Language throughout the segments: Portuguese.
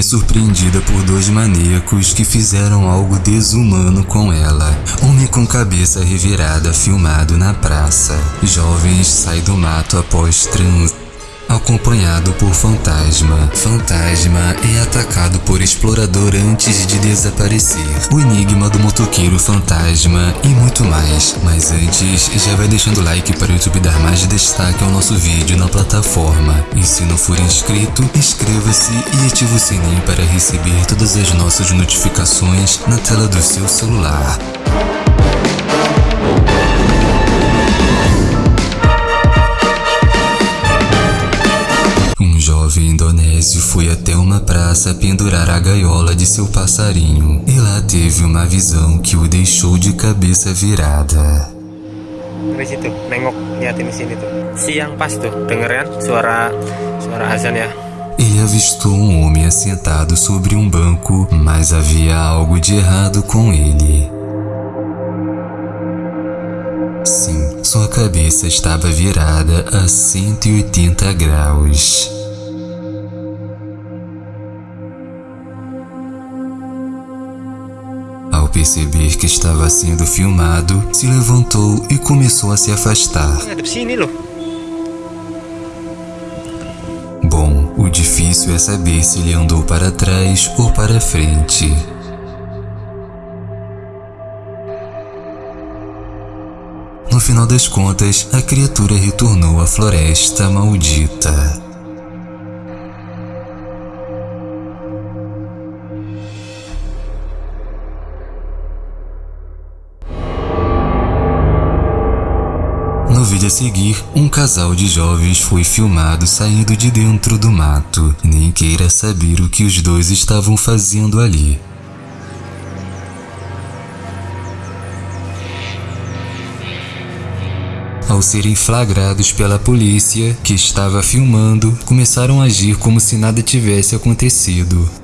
é surpreendida por dois maníacos que fizeram algo desumano com ela. Homem com cabeça revirada filmado na praça. Jovens saem do mato após trans acompanhado por Fantasma. Fantasma é atacado por explorador antes de desaparecer. O enigma do motoqueiro Fantasma e muito mais. Mas antes, já vai deixando like para o YouTube dar mais destaque ao nosso vídeo na plataforma. E se não for inscrito, inscreva-se e ative o sininho para receber todas as nossas notificações na tela do seu celular. Jovem indonésio foi até uma praça pendurar a gaiola de seu passarinho e lá teve uma visão que o deixou de cabeça virada. Dari situ, nengok liatin sini tuh. Siang pas tuh, denger kan suara suara azan ya. Ele avistou um homem assentado sobre um banco, mas havia algo de errado com ele. Sim, sua cabeça estava virada a 180 graus. Perceber que estava sendo filmado, se levantou e começou a se afastar. Bom, o difícil é saber se ele andou para trás ou para frente. No final das contas, a criatura retornou à floresta maldita. No vídeo a seguir, um casal de jovens foi filmado saindo de dentro do mato. Nem queira saber o que os dois estavam fazendo ali. Ao serem flagrados pela polícia, que estava filmando, começaram a agir como se nada tivesse acontecido.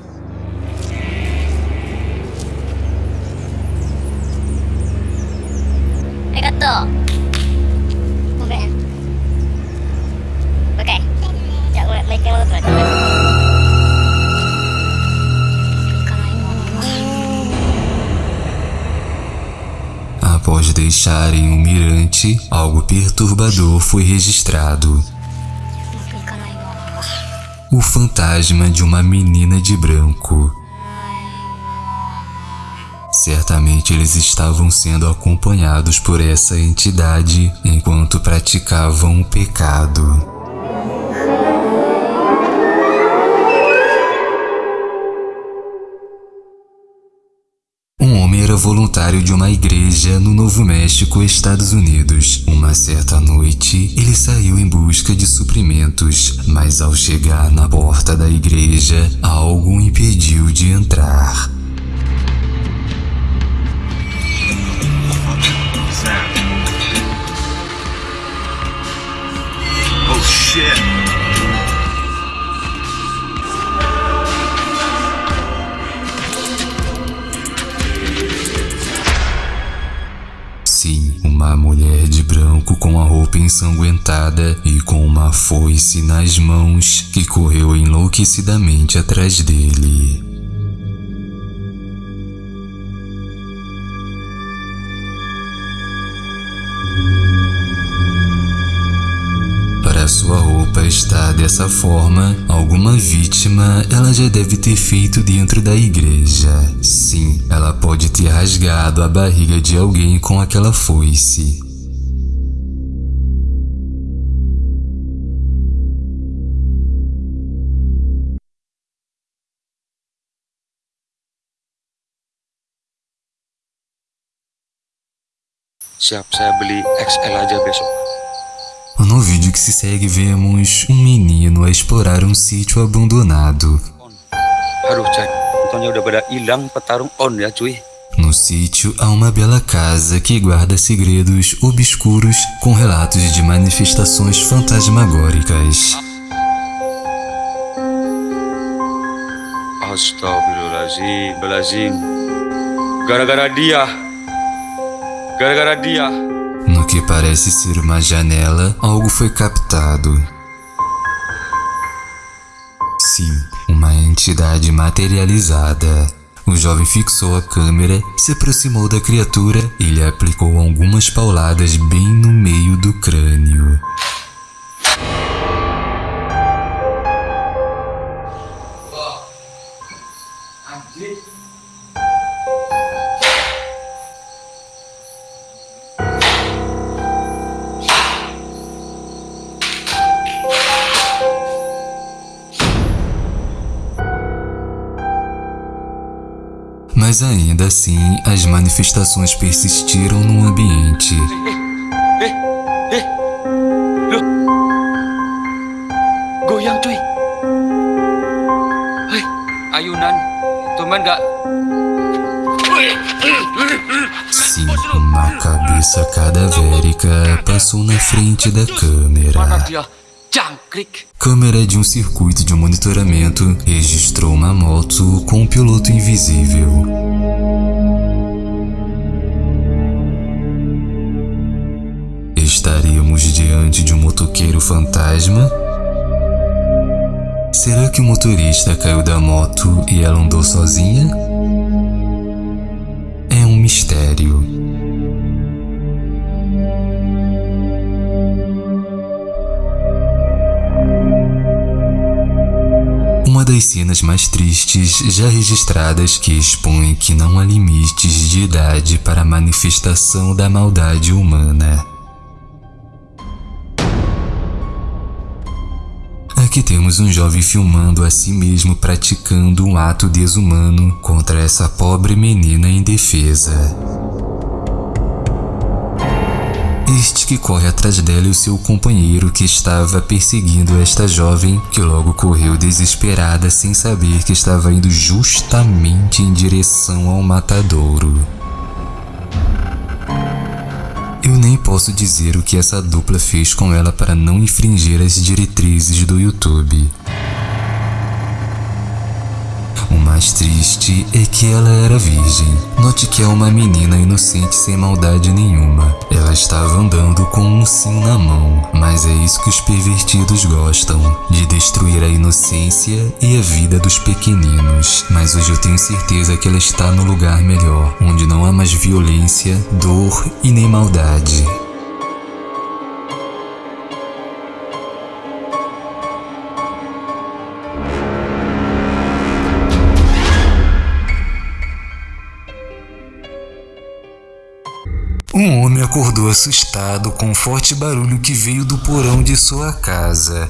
Deixarem o mirante, algo perturbador foi registrado. O fantasma de uma menina de branco. Certamente eles estavam sendo acompanhados por essa entidade enquanto praticavam o pecado. Voluntário de uma igreja no Novo México, Estados Unidos. Uma certa noite, ele saiu em busca de suprimentos, mas ao chegar na porta da igreja, algo o impediu de entrar. Ensanguentada e com uma foice nas mãos que correu enlouquecidamente atrás dele. Para sua roupa estar dessa forma, alguma vítima ela já deve ter feito dentro da igreja. Sim, ela pode ter rasgado a barriga de alguém com aquela foice. Siap, saya beli XL aja besok. No vídeo que se segue, vemos um menino a explorar um sítio abandonado. No sítio há uma bela casa que guarda segredos obscuros com relatos de manifestações fantasmagóricas. Astagfirullahaladzim, Gara-gara dia. Gara-gara dia. No que parece ser uma janela, algo foi captado. Sim, uma entidade entidade materializada. O jovem fixou a câmera, se aproximou da criatura e lhe aplicou algumas pauladas bem no meio do crânio. Mas ainda assim, as manifestações persistiram no ambiente. Goyang cuy. Hei, ayunan. Tuman gak? Sim, uma cabeça cadavérica passou na frente da câmera. Câmera de um circuito de monitoramento registrou uma moto com um piloto invisível. Estaríamos diante de um motoqueiro fantasma? Será que o motorista caiu da moto e ela andou sozinha? É um mistério. Das cenas mais tristes já registradas que expõe que não há limites de idade para a manifestação da maldade humana. Aqui temos um jovem filmando a si mesmo praticando um ato desumano contra essa pobre menina indefesa. Este que corre atrás dela e o seu companheiro que estava perseguindo esta jovem, que logo correu desesperada sem saber que estava indo justamente em direção ao matadouro. Eu nem posso dizer o que essa dupla fez com ela para não infringir as diretrizes do YouTube. O mais triste é que ela era virgem. Note que é uma menina inocente sem maldade nenhuma. Ela estava andando com um sim na mão, mas é isso que os pervertidos gostam, de destruir a inocência e a vida dos pequeninos. Mas hoje eu tenho certeza que ela está no lugar melhor, onde não há mais violência, dor e nem maldade. Acordou assustado com um forte barulho que veio do porão de sua casa.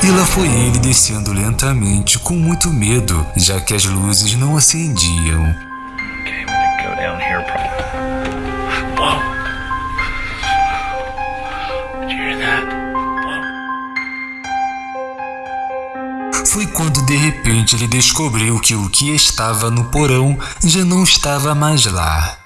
E lá foi ele descendo lentamente, com muito medo, já que as luzes não acendiam. De repente ele descobriu que o que estava no porão já não estava mais lá.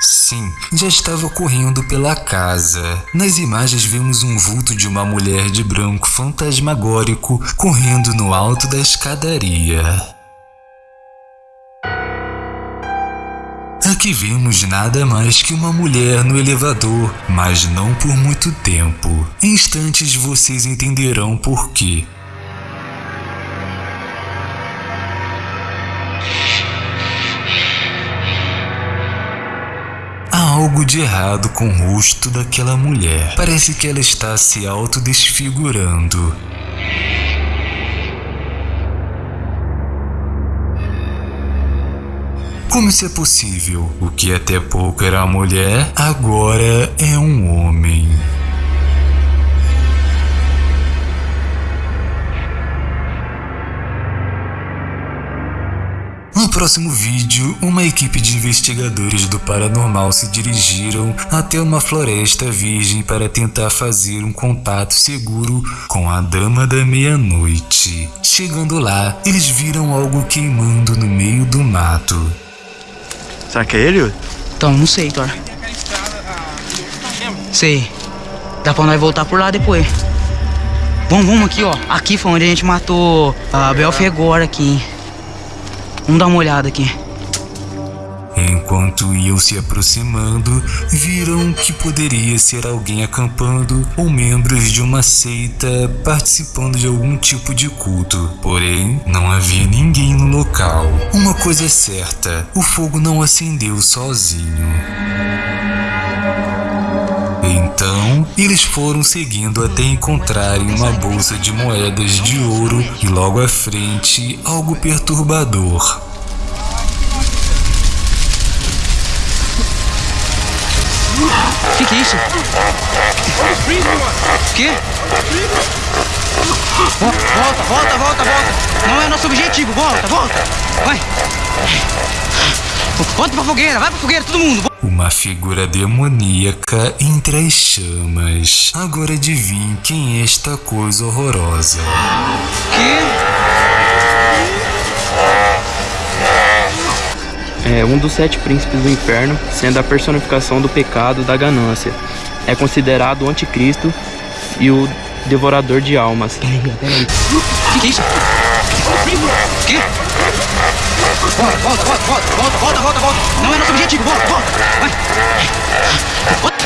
Sim, já estava correndo pela casa. Nas imagens vemos um vulto de uma mulher de branco fantasmagórico correndo no alto da escadaria. Aqui vemos nada mais que uma mulher no elevador, mas não por muito tempo. Em instantes vocês entenderão por quê. Há algo de errado com o rosto daquela mulher. Parece que ela está se autodesfigurando. Como isso é possível? O que até pouco era mulher, agora é um homem. No próximo vídeo, uma equipe de investigadores do paranormal se dirigiram até uma floresta virgem para tentar fazer um contato seguro com a Dama da Meia-Noite. Chegando lá, eles viram algo queimando no meio do mato. Será que é ele? Então, não sei, Thor. Sei. Dá pra nós voltar por lá depois. Vamos, vamos aqui, ó. Aqui foi onde a gente matou a Bel Fegora aqui. Vamos dar uma olhada aqui. Enquanto iam se aproximando, viram que poderia ser alguém acampando ou membros de uma seita participando de algum tipo de culto. Porém, não havia ninguém no local. Uma coisa é certa: o fogo não acendeu sozinho. Então, eles foram seguindo até encontrarem uma bolsa de moedas de ouro e logo à frente algo perturbador. Que que é isso? Que? Vo- Volta, volta, volta, volta. Não é nosso objetivo. Volta, volta. Vai. Volta pra fogueira, vai pra fogueira, todo mundo. Uma figura demoníaca entre as chamas. Agora adivinhe quem é esta coisa horrorosa. É um dos sete príncipes do inferno, sendo a personificação do pecado da ganância. É considerado o anticristo e o devorador de almas. Peraí, peraí. Que que é isso? Que? Volta, volta, volta, volta, volta, volta, volta, volta. Não é nosso objetivo, volta, volta. Vai. Volta.